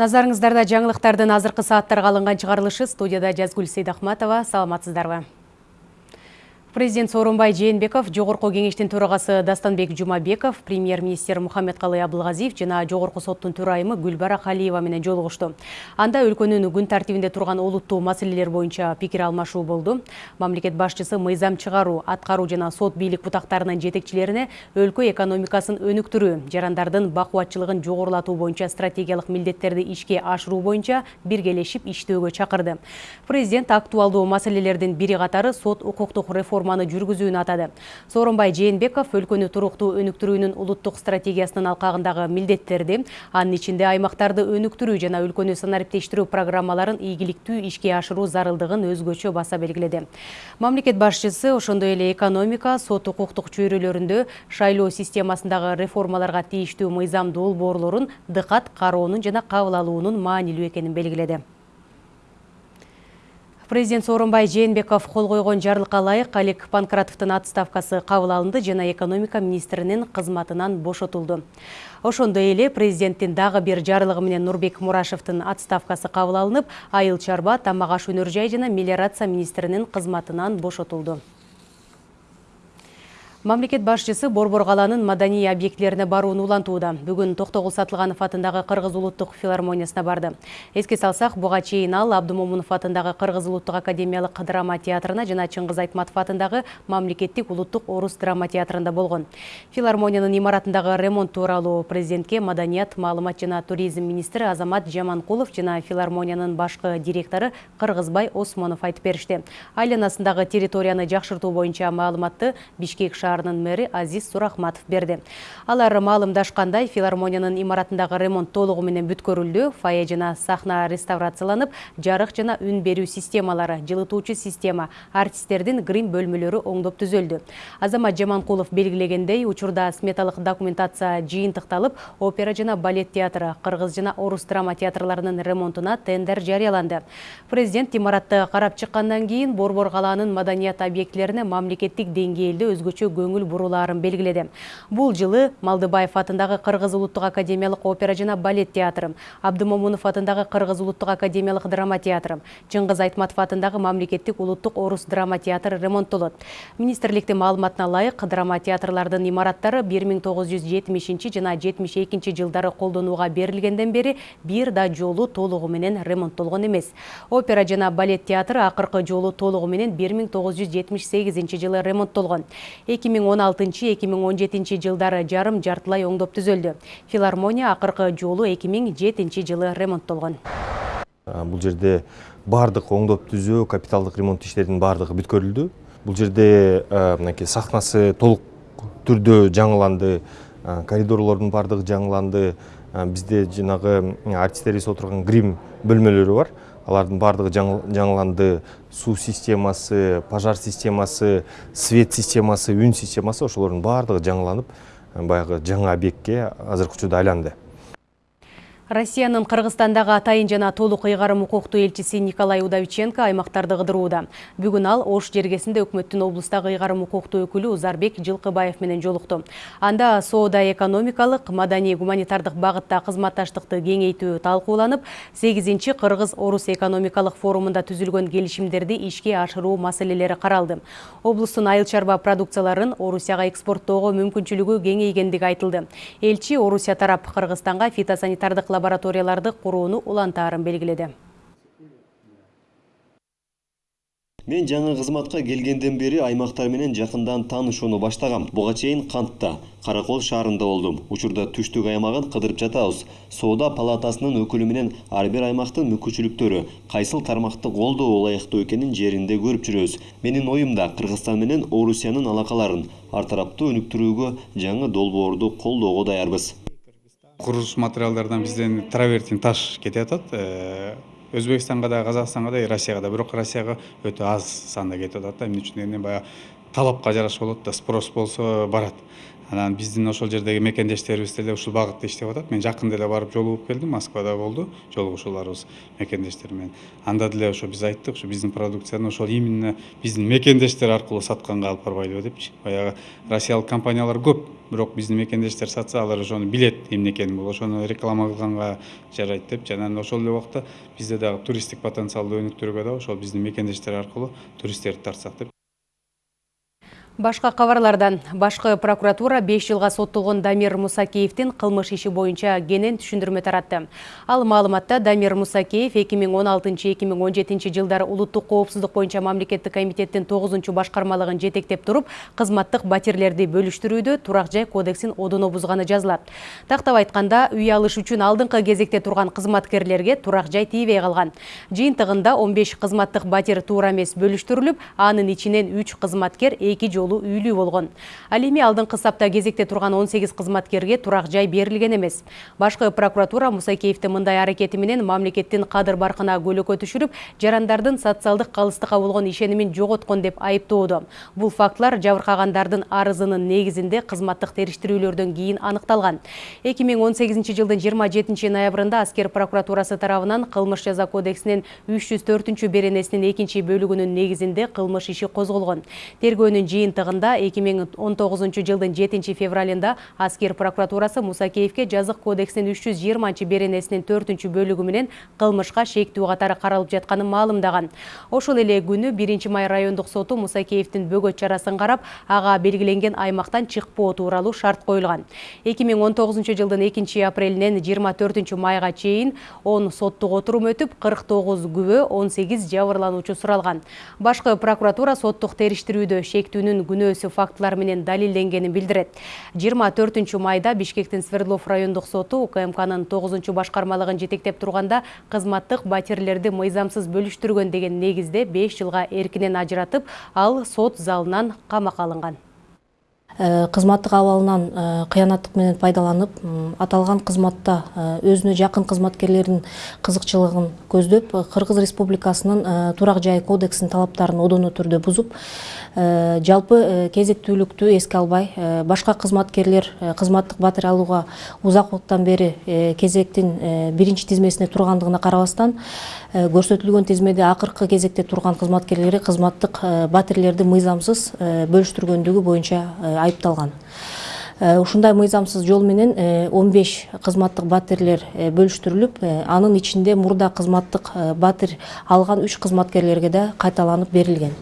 Назарыңыздарда жаңылықтардың азырқы сааттарға алынған шығарылышы студияда Жазгүл Сейдахматова. Саламатсыздарбы. Президент Сооронбай Жээнбеков, Жогорку кеңештин төрагасы Дастанбек Жумабеков, премьер-министр Мухаммедкалый Абылгазиев жана Жогорку соттун төрайымы Гүлбара Калиева менен жолугушту. Анда өлкөнүн күн тартибинде турган олуттуу маселелер боюнча пикир алмашуу болду. Мамлекет башчысы мыйзам чыгаруу, аткаруу жана сот бийлик бутактарынын жетекчилерине өлкө экономикасын өнүктүрүү, жарандардын бакубатчылыгын жогорулатуу боюнча стратегиялык милдеттерди ишке ашыруу боюнча биргелешип иштөөгө чакырды. Президент актуалдуу маселелердин бири катары сот укуктук реформа реформаны жүргүзүүнү атады. Сооронбай жээнбеков өлкөнү туруктуу өнүктүрүүнүн улуттук стратегиясынын алкагындагы милдеттерди анын ичинде аймактарды өнүктүрүү жана өлкөнү санариптештирүү программаларын ийгиликтүү ишке ашыруу зарылдыгын өзгөчө баса белгиледи мамлекет башчысы ошондой эле экономика сот укуктук чөйрөлөрүндө шайлоо системасындагы реформаларга тийиштүү мыйзам долбоорлорун дыкат кароонун жана кабыл алуунун маанилүү экенин белгиледи. Президент Сооронбай Жээнбеков кол койгон жарлыкка ылайык Алик Панкратовдун отставкасы кабыл алынды жана экономика министринин кызматынан бошотулду. Ошондой эле президенттин дагы бир жарлыгы менен Нурбек Мурашевдин отставкасы кабыл алынып, айыл чарба, тамак аш өнөр жай жана мелиорация министринин кызматынан бошотулду. Мамлекет башчысы Борбор калаанын маданий объектилерине барууну улантууда. Бүгүн Токтогул Сатылганов атындагы Кыргыз улуттук филармониясына барды. Эске салсак, буга чейин ал Абдымомунов атындагы Кыргыз улуттук академиялык драма театрына жана Чыңгыз Айтматов атындагы Мамлекеттик улуттук орус драма театрында болгон. Филармониянын имаратындагы ремонт тууралуу президентке маданият, маалымат жана туризм министри Азамат Жаманкулов жана филармониянын башкы директору Кыргызбай Осмонов айтып беришти. Айланасындагы территорияны жакшыртуу боюнча маалыматты Бишкек шаарынын мэри Азиз Сурахматов берди. Алар маалымдашкандай филармониянын имаратындагы ремонт толугу менен бүткөрүлдү, фойе жана сахна реставрацияланып, жарык жана үн берүү системалары, жылытуучу система, артисттердин грим бөлмөлөрү оңдоп түзөлдү. Азамат Жаманкулов белгилегендей, учурда сметалык документация жыйынтыкталып, опера жана балет театры, кыргыз жана орус драма театрларынын ремонтуна тендер жарыяланды. Президент имаратты карап чыккандан кийин Борбор калаанын маданият объектилерине мамлекеттик деңгээлде өзгөчө көңүл бурулаарын белгиледи бул жылы малдыбаев атындагы кыргыз улуттук академиялык опера жана балет театры абдымомунов атындагы кыргыз улуттук академиялык драма театры чыңгыз айтматов атындагы мамлекеттик улуттук орус драма театры ремонттолот министрликтин маалыматына ылайык драма театрлардын имараттары бир миң тогуз жүз жетимишинчи жана жетимиш экинчи жылдары колдонууга берилгенден бери бир да жолу толугу менен ремонттолгон эмес опера жана балет театры акыркы жолу толугу менен бир миң тогуз жүз жетимиш сегизинчи жылы ремонттолгон 2016-2017 жылдары жарым жартылай оңдоп түзөлдү. Филармония акыркы жолу 2007 жылы ремонттолгон. Бул жерде бардык оңдоп түзөө, капиталдык ремонт иштеринин бардыгы бүткөрүлдү. Бул жерде мынакей сахнасы толук түрдө жаңыланды, коридорлордун бардыгы жаңыланды. Бизде жанагы артисттерибиз отурган грим бөлмөлөрү бар. Алардын баардыгы жаңыланды. Суу системасы пожар системасы свет системасы үн системасы ошолордун баардыгы жаңыланып баягы жаңы объектке азыркы учурда айланды. Россиянын Кыргызстандагы атайын жана толук ыйгарым укуктуу элчиси Николай Удовиченко аймактарды кыдырууда. Бүгүн ал Ош жергесинде өкмөттүн облустагы ыйгарым укуктуу өкүлү Узарбек Жылкыбаев менен жолукту. Анда соода экономикалык, маданий гуманитардык багытта кызматташтыкты кеңейтүү талкууланып, 8 Кыргыз-Орус экономикалык форумунда түзүлгөн келишимдерди ишке ашыруу маселелери каралды. Облустун айыл чарба продукцияларын Орусияга экспорттоого мүмкүнчүлүгү кеңейгендиги айтылды. Элчи Орусия тарап Кыргызстанга фитосанитардык лабораторияларды курууну улантаарын белгиледи мен жаңы кызматка келгенден бери аймактар менен жакындан таанышууну баштагам буга чейин кантта каракол шаарында болдум учурда түштүк аймагын кыдырып жатабыз соода палатасынын өкүлү менен ар бир аймактын мүмкүнчүлүктөрү кайсыл тармакты колдоо ылайыктуу экенин жеринде көрүп жүрөбүз менин оюмда кыргызстан менен орусиянын алакаларын ар тараптуу өнүктүрүүгө жаңы долбоорду колдоого даярбыз курулуш материалдардан бизден травертин таш кетип атат э, өзбекстанга да казакстанга да россияга да. Бирок россияга өтө аз санда кетип атат да. Эмне үчүн дегенде баягы талапка жараша болот да спрос болсо барат. Анан биздин ошол жердеги мекендештерибиз деле ушул багытта иштеп атат. Мен жакында эле барып жолугуп келдим москвада болду жолугушууларыбыз мекендештер менен. Анда деле ошо биз айттык ушу биздин продукцияны ошол именно биздин мекендештер аркылуу сатканга алып барбайлыбы депчи. Баягы россиялык компаниялар көп бирок биздин мекендештер сатса алар ошону билет эмне экенин бул ошону реклама кылганга жарайт депчи. Анан ошол эле убакта бизде дагы туристтик потенциалдуу өнүктүрүүгө да ошол биздин мекендештер аркылуу туристтерди тартсак деп Башка кабарлардан башкы прокуратура 5 жылга соттолгон Дамир Мусакеевдин кылмыш иши боюнча кенен түшүндүрмө таратты. Ал маалыматта Дамир Мусакеев 2016-2017 жылдары улуттук коопсуздук боюнча мамлекеттик комитеттин 9 башкармалыгын жетектеп туруп, кызматтык батирлерди бөлүштүрүүдө турак жай кодексин одоно бузганы жазылат. Тактап айтканда, үй алыш үчүн алдыңкы кезекте турган кызматкерлерге турак жай тийбей калган. Жыйынтыгында 15 кызматтык батир туура эмес бөлүштүрүлүп, анын ичинен 3 кызматкер 2 жолу жолу үйлүү болгон ал эми алдыңкы сапта кезекте турган 18 кызматкерге турак жай берилген эмес башкы прокуратура мусакеевдин мындай аракети менен мамлекеттин кадыр баркына көлөкө түшүрүп жарандардын социалдык калыстыкка болгон ишенимин жоготкон деп айыптоодо бул фактылар жабыркагандардын арызынын негизинде кызматтык териштирүүлөрдөн кийин аныкталган 2018 жылдын 27 ноябрында аскер прокуратурасы тарабынан кылмыш жаза кодексинин 304 беренесинин экинчи бөлүгүнүн негизинде кылмыш иши козголгон тергөөнүн жыйынтыгы жыйынтыгында 2019 жылдын 7 февралында аскер прокуратурасы Мусакеевке жазык кодексинин 320 беренесинин 4 бөлүгү менен кылмышка шектүү катары каралып жатканын маалымдаган. Ошол эле күнү 1 май райондук соту Мусакеевдин бөгөт чарасын карап, ага белгиленген аймактан чыкпоо тууралуу шарт коюлган. 2019 жылдын 2 апрелинен 24 майга чейин 10 соттук отурум өтүп, 49 күбө, 18 жабырлануучу суралган. Башкы прокуратура соттук териштирүүдө шектүүнүн күнөөсү фактылар менен далилденгенин билдирет жыйырма төртүнчү майда бишкектин свердлов райондук соту укмкнын тогузунчу башкармалыгын жетектеп турганда кызматтык батирлерди мыйзамсыз бөлүштүргөн деген негизде беш жылга эркинен ажыратып ал сот залынан камакка алынган кызматтык абалынан э, кыянаттык менен пайдаланып аталган кызматта э, өзүнө жакын кызматкерлердин кызыкчылыгын көздөп кыргыз республикасынын турак жай кодексинин талаптарын одоно түрдө бузуп жалпы кезектүүлүктү эске албай башка кызматкерлер кызматтык батир алууга узак убакыттан бери кезектин биринчи тизмесинде тургандыгына карабастан көрсөтүлгөн тизмеде акыркы кезекте турган кызматкерлери кызматтык батирлерди мыйзамсыз бөлүштүргөндүгү боюнча айыпталган ушундай мыйзамсыз жол менен он беш кызматтык батирлер бөлүштүрүлүп анын ичинде мурда кызматтык батир алган үч кызматкерлерге да кайталанып берилген.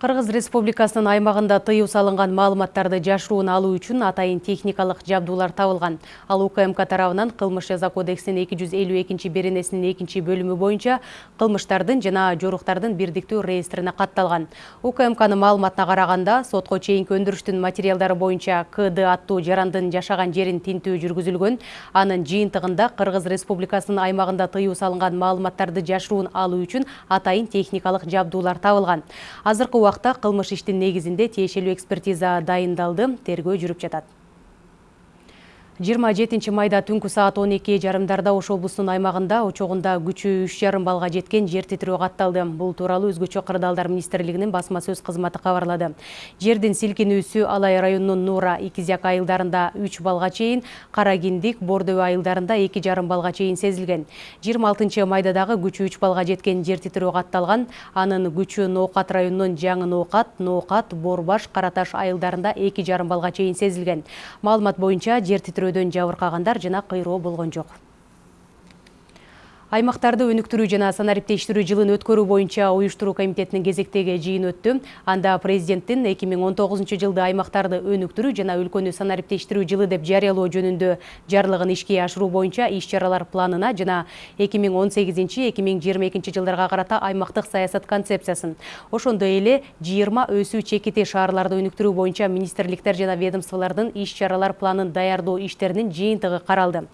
Кыргыз Республикасынын аймагында тыюу салынган маалыматтарды жашыруун алуу үчүн атайын техникалык жабдуулар табылган. Ал УКМК тарабынан кылмыш жаза кодексинин 252 беренесинин экинчи бөлүмү боюнча кылмыштардын жана жоруктардын бирдиктүү реестрине катталган. УКМКнын маалыматына караганда, сотко чейинки өндүрүштүн материалдары боюнча КД аттуу жарандын жашаган жерин тинтүү жүргүзүлгөн. Анын жыйынтыгында Кыргыз Республикасынын аймагында тыюу салынган маалыматтарды жашыруун алуу үчүн атайын техникалык жабдуулар табылган. Азыркы убакта кылмыш иштин негизинде тиешелүү экспертиза дайындалды тергөө жүрүп жатат 27 майда түнкү саат 12 жарымдарда Ош облусунун аймагында учогунда күчү 3,5 балга жеткен жер титирөө катталды. Бул тууралуу өзгөчө кырдаалдар министрлигинин басма сөз кызматы кабарлады. Жердин силкинүүсү Алай районунун Нура, Икизяк айылдарында 3 балга чейин, Кара Киндик, Бордөбө айылдарында 2,5 балга чейин сезилген. 26 майда дагы күчү 3 балга жеткен жер титирөө катталган. Анын күчү Ноокат районунун Жаңы Ноокат, Ноокат, Борбаш, Караташ айылдарында 2,5 балга чейин сезилген. Маалымат боюнча жер титирөө жабыркагандар жана кыйроо болгон жок аймактарды өнүктүрүү жана санариптештирүү жылын өткөрүү боюнча уюштуруу комитетинин кезектеги жыйын өттү. Анда президенттин эки миң он тогузунчу жылды аймактарды өнүктүрүү жана өлкөнү санариптештирүү жылы деп жарыялоо жөнүндө жарлыгын ишке ашыруу боюнча иш чаралар планына жана эки миң он сегизинчи эки миң жыйырма экинчи жылдарга карата аймактык саясат концепциясын. Ошондой эле жыйырма өсүү чекити шаарларды өнүктүрүү боюнча министрликтер жана ведомстволордун иш чаралар планын даярдоо иштеринин жыйынтыгы каралды.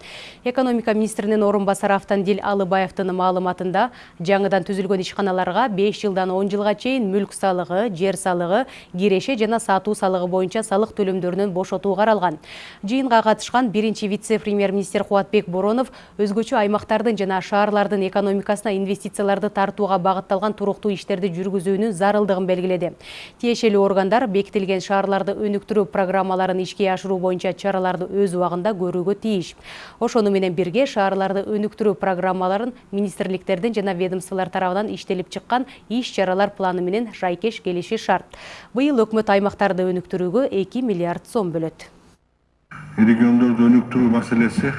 Экономика министринин орун басары автандил Талыбаевдын маалыматында жаңыдан түзүлгөн ишканаларга 5 жылдан 10 жылга чейин мүлк салыгы, жер салыгы, киреше жана сатуу салыгы боюнча салык төлөмдөрүнөн бошотуу каралган. Жыйынга катышкан биринчи вице-премьер-министр Кубатбек Боронов өзгөчө аймактардын жана шаарлардын экономикасына инвестицияларды тартууга багытталган туруктуу иштерди жүргүзүүнүн зарылдыгын белгиледи. Тиешелүү органдар бекитилген шаарларды өнүктүрүү программаларын ишке ашыруу боюнча чараларды өз убагында көрүүгө тийиш. Ошону менен бирге шаарларды өнүктүрүү программаларын министрликтердин жана ведомстволор тарабынан иштелип чыккан иш-чаралар планы менен жайкеш келиши шарт. Быйыл өкмөт аймактарды өнүктүрүүгө 2 миллиард сом бөлөт. региондорду өнүктүрүү маселеси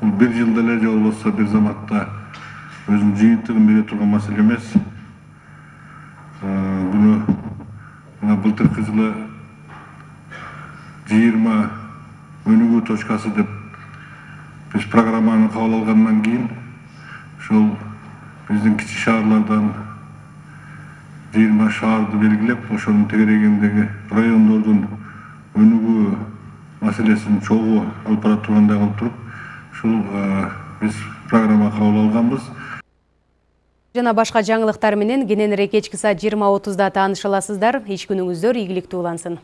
бул бир жылда эле же болбосо бир заматта өзүнүн жыйынтыгын бере турган маселе эмес буну мына былтыркы жылы жыйырма өнүгүү точкасы деп биз программаны кабыл алгандан кийин ушул биздин кичи шаарлардан жыйырма шаарды белгилеп ошонун тегерегиндеги райондордун өнүгүү маселесин чогуу алып бара тургандай кылып туруп ушул биз программа кабыл алганбыз Жана башка жаңылыктар менен кененирээк кечки саат 20.30да тааныша аласыздар. Иш күнүңүздөр ийгиликтүү улансын.